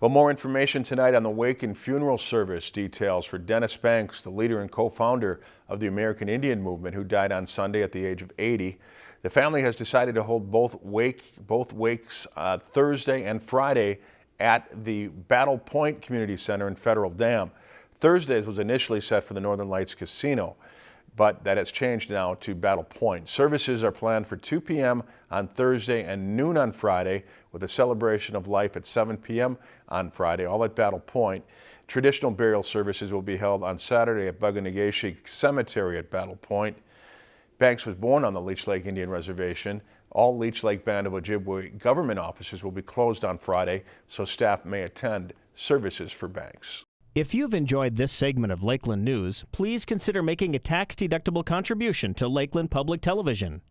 Well, more information tonight on the wake and funeral service details for Dennis Banks, the leader and co-founder of the American Indian Movement, who died on Sunday at the age of 80. The family has decided to hold both wake both wakes uh, Thursday and Friday at the Battle Point Community Center in Federal Dam. Thursdays was initially set for the Northern Lights Casino but that has changed now to Battle Point. Services are planned for 2 p.m. on Thursday and noon on Friday with a celebration of life at 7 p.m. on Friday, all at Battle Point. Traditional burial services will be held on Saturday at Bug-O-Nay-Ge-Shig Cemetery at Battle Point. Banks was born on the Leech Lake Indian Reservation. All Leech Lake Band of Ojibwe government offices will be closed on Friday, so staff may attend services for Banks. If you've enjoyed this segment of Lakeland News, please consider making a tax-deductible contribution to Lakeland Public Television.